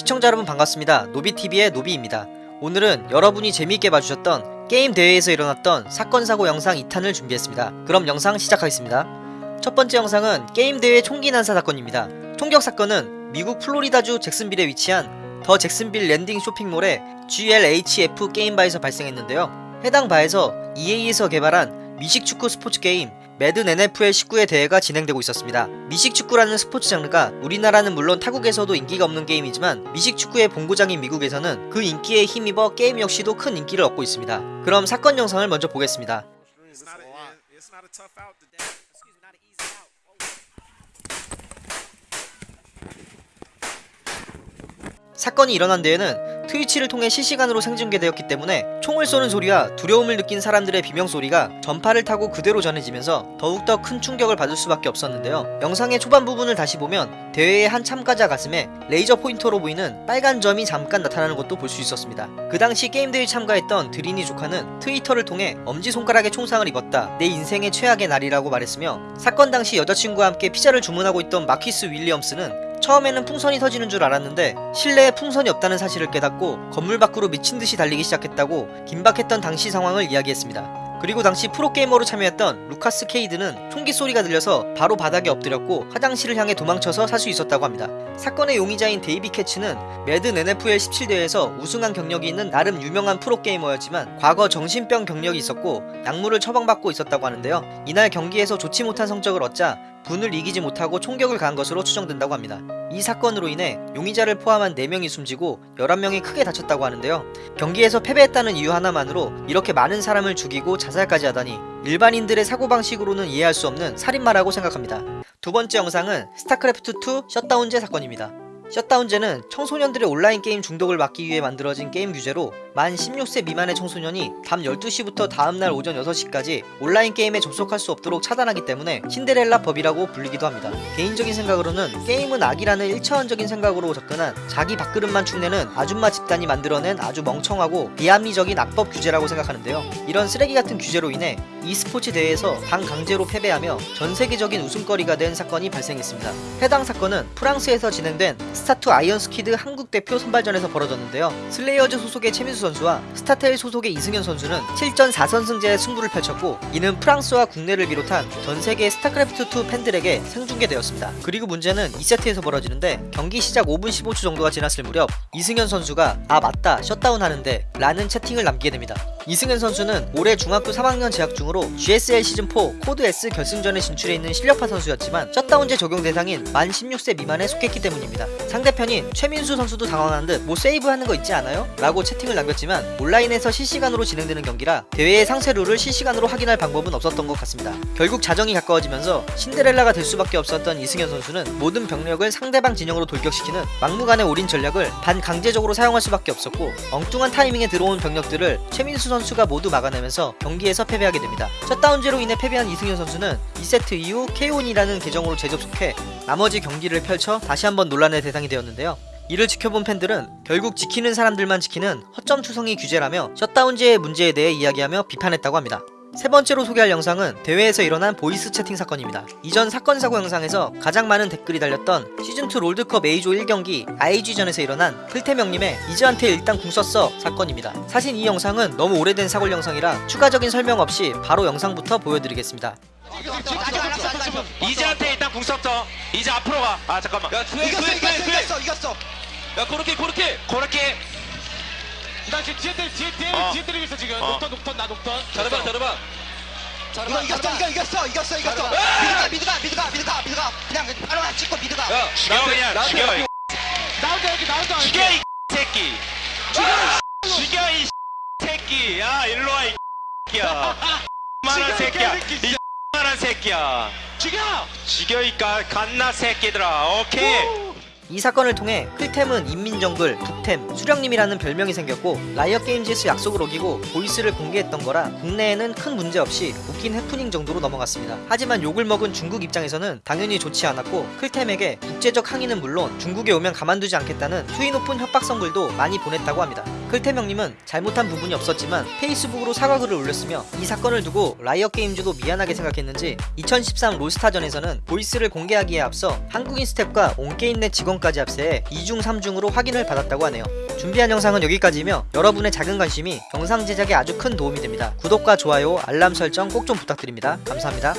시청자 여러분 반갑습니다. 노비TV의 노비입니다. 오늘은 여러분이 재미있게 봐주셨던 게임 대회에서 일어났던 사건 사고 영상 2탄을 준비했습니다. 그럼 영상 시작하겠습니다. 첫 번째 영상은 게임 대회 총기 난사 사건입니다. 총격 사건은 미국 플로리다주 잭슨빌에 위치한 더 잭슨빌 랜딩 쇼핑몰의 GLHF 게임 바에서 발생했는데요. 해당 바에서 EA에서 개발한 미식 축구 스포츠 게임 매든 NFL 19의 대회가 진행되고 있었습니다. 미식 축구라는 스포츠 장르가 우리나라는 물론 타국에서도 인기가 없는 게임이지만 미식 축구의 본고장인 미국에서는 그 인기에 힘입어 게임 역시도 큰 인기를 얻고 있습니다. 그럼 사건 영상을 먼저 보겠습니다. 사건이 일어난 데에는 트위치를 통해 실시간으로 생중계되었기 때문에 총을 쏘는 소리와 두려움을 느낀 사람들의 비명소리가 전파를 타고 그대로 전해지면서 더욱더 큰 충격을 받을 수밖에 없었는데요. 영상의 초반 부분을 다시 보면 대회의 한 참가자 가슴에 레이저 포인터로 보이는 빨간 점이 잠깐 나타나는 것도 볼 수 있었습니다. 그 당시 게임 대회 참가했던 드리니 조카는 트위터를 통해 엄지손가락에 총상을 입었다. 내 인생의 최악의 날이라고 말했으며 사건 당시 여자친구와 함께 피자를 주문하고 있던 마키스 윌리엄스는 처음에는 풍선이 터지는 줄 알았는데 실내에 풍선이 없다는 사실을 깨닫고 건물 밖으로 미친 듯이 달리기 시작했다고 긴박했던 당시 상황을 이야기했습니다. 그리고 당시 프로게이머로 참여했던 루카스 케이드는 총기 소리가 들려서 바로 바닥에 엎드렸고 화장실을 향해 도망쳐서 살 수 있었다고 합니다. 사건의 용의자인 데이비 캐치는 매든 NFL 17대회에서 우승한 경력이 있는 나름 유명한 프로게이머였지만 과거 정신병 경력이 있었고 약물을 처방받고 있었다고 하는데요. 이날 경기에서 좋지 못한 성적을 얻자 분을 이기지 못하고 총격을 가한 것으로 추정된다고 합니다. 이 사건으로 인해 용의자를 포함한 4명이 숨지고 11명이 크게 다쳤다고 하는데요. 경기에서 패배했다는 이유 하나만으로 이렇게 많은 사람을 죽이고 자살까지 하다니 일반인들의 사고방식으로는 이해할 수 없는 살인마라고 생각합니다. 두 번째 영상은 스타크래프트2 셧다운제 사건입니다. 셧다운제는 청소년들의 온라인 게임 중독을 막기 위해 만들어진 게임 규제로 만 16세 미만의 청소년이 밤 12시부터 다음날 오전 6시까지 온라인 게임에 접속할 수 없도록 차단하기 때문에 신데렐라 법이라고 불리기도 합니다. 개인적인 생각으로는 게임은 악이라는 1차원적인 생각으로 접근한 자기 밥그릇만 축내는 아줌마 집단이 만들어낸 아주 멍청하고 비합리적인 악법 규제라고 생각하는데요. 이런 쓰레기 같은 규제로 인해 e스포츠 대회에서 반강제로 패배하며 전 세계적인 웃음거리가 된 사건이 발생했습니다. 해당 사건은 프랑스에서 진행된 스타투 Iron Squid 한국 대표 선발전에서 벌어졌는데요. 슬레이어즈 소속의 최민수 선수와 스타테일 소속의 이승현 선수는 7전 4선승제의 승부를 펼쳤고 이는 프랑스와 국내를 비롯한 전 세계 스타크래프트2 팬들에게 생중계되었습니다. 그리고 문제는 2세트에서 벌어지는데 경기 시작 5분 15초 정도가 지났을 무렵 이승현 선수가 아 맞다 셧다운 하는데 라는 채팅을 남기게 됩니다. 이승현 선수는 올해 중학교 3학년 재학 중으로 GSL 시즌4 Code S 결승전에 진출해 있는 실력파 선수였지만 셧다운제 적용 대상인 만 16세 미만에 속했기 때문입니다. 상대편인 최민수 선수도 당황한 듯 뭐 세이브하는 거 있지 않아요? 라고 채팅을 남겼 지만 온라인에서 실시간으로 진행되는 경기라 대회의 상세 룰을 실시간으로 확인할 방법은 없었던 것 같습니다. 결국 자정이 가까워지면서 신데렐라가 될 수밖에 없었던 이승현 선수는 모든 병력을 상대방 진영으로 돌격시키는 막무가내 올인 전략을 반강제적으로 사용할 수밖에 없었고 엉뚱한 타이밍에 들어온 병력들을 최민수 선수가 모두 막아내면서 경기에서 패배하게 됩니다. 셧다운제로 인해 패배한 이승현 선수는 2세트 이후 K1이라는 계정으로 재접속해 나머지 경기를 펼쳐 다시 한번 논란의 대상이 되었는데요. 이를 지켜본 팬들은 결국 지키는 사람들만 지키는 허점 투성이 규제라며 셧다운제의 문제에 대해 이야기하며 비판했다고 합니다. 세 번째로 소개할 영상은 대회에서 일어난 voice 채팅 사건입니다. 이전 사건 사고 영상에서 가장 많은 댓글이 달렸던 시즌2 롤드컵 A조 1경기 IG전에서 일어난 클템 형님의 이즈한테 일단 궁 썼어 사건입니다. 사실 이 영상은 너무 오래된 사골 영상이라 추가적인 설명 없이 바로 영상부터 보여드리겠습니다. 이즈한테 일단 궁 썼어. 이제 앞으로 가. 아 잠깐만. 야, 이겼어 이겼어. 이겼어 이겼어 야, 고렇게, 고렇게. 그렇게 나 지금 뒤에 때리, 뒤에 때리, 어. 뒤에 때리고 있어 지금. 어. 녹턴, 녹턴, 나 녹턴. 잘해봐, 잘해봐. 이거 이겼어 이거 이겼어 이겼어 이겼어 아! 미드가 미드가 미드가 미드가 미드가 그냥 바로 안 찍고 미드가 야, 죽여 그냥 죽여. 나 혼자 이렇게, 나 혼자. 죽여 이 새끼. 죽여. 죽여 이 새끼. 야 일로 와 이 새끼야. 이 새끼야. 이 만한 새끼야. 죽여! 죽여 이 가- 갓나 새끼들아. 오케이. 이 사건을 통해 클템은 인민정글, 북템, 수령님이라는 별명이 생겼고 라이엇 게임즈에서 약속을 어기고 보이스를 공개했던 거라 국내에는 큰 문제 없이 웃긴 해프닝 정도로 넘어갔습니다. 하지만 욕을 먹은 중국 입장에서는 당연히 좋지 않았고 클템에게 국제적 항의는 물론 중국에 오면 가만두지 않겠다는 수위 높은 협박성 글도 많이 보냈다고 합니다. 클템 형님은 잘못한 부분이 없었지만 페이스북으로 사과글을 올렸으며 이 사건을 두고 라이엇 게임즈도 미안하게 생각했는지 2013 롤스타전에서는 보이스를 공개하기에 앞서 한국인 스텝과 온게임넷 직원 비명까지 합세해 2중 3중으로 확인을 받았다고 하네요. 준비한 영상은 여기까지이며 여러분의 작은 관심이 영상 제작에 아주 큰 도움이 됩니다. 구독과 좋아요, 알람 설정 꼭 좀 부탁드립니다. 감사합니다.